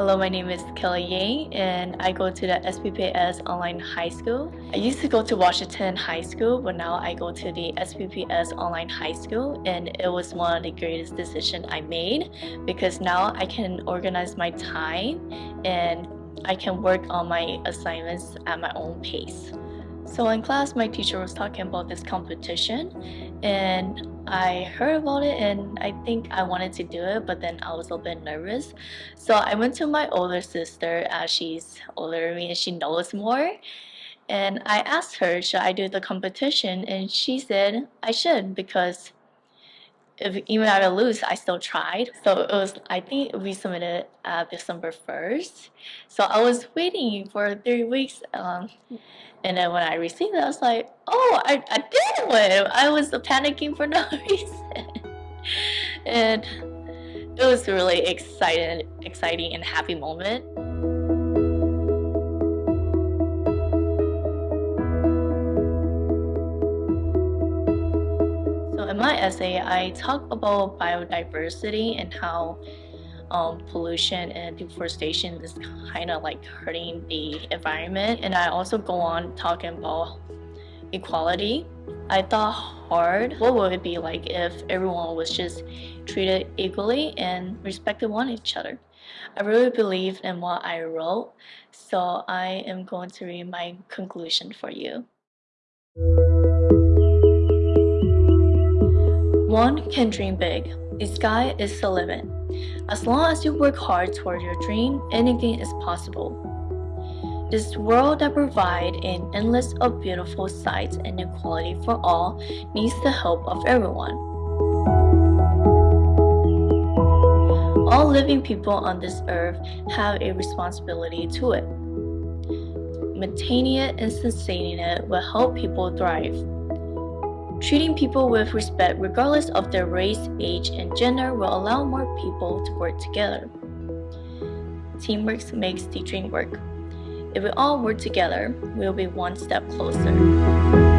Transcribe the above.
Hello, my name is Kelly Yang and I go to the SPPS Online High School. I used to go to Washington High School, but now I go to the SPPS Online High School and it was one of the greatest decisions I made because now I can organize my time and I can work on my assignments at my own pace. So in class, my teacher was talking about this competition and I heard about it and I think I wanted to do it, but then I was a little bit nervous. So I went to my older sister as she's older than me and she knows more. And I asked her, should I do the competition? And she said I should because if even if I lose, I still tried. So it was, I think we submitted uh, December 1st. So I was waiting for three weeks. Um, and then when I received it, I was like, oh, I, I did win. I was panicking for no reason. and it was a really exciting, exciting and happy moment. In my essay, I talk about biodiversity and how um, pollution and deforestation is kind of like hurting the environment. And I also go on talking about equality. I thought hard, what would it be like if everyone was just treated equally and respected one each other? I really believe in what I wrote, so I am going to read my conclusion for you. One can dream big. The sky is the limit. As long as you work hard toward your dream, anything is possible. This world that provides an endless of beautiful sights and equality for all needs the help of everyone. All living people on this earth have a responsibility to it. Maintaining it and sustaining it will help people thrive. Treating people with respect regardless of their race, age, and gender will allow more people to work together. Teamwork makes teaching work. If we all work together, we'll be one step closer.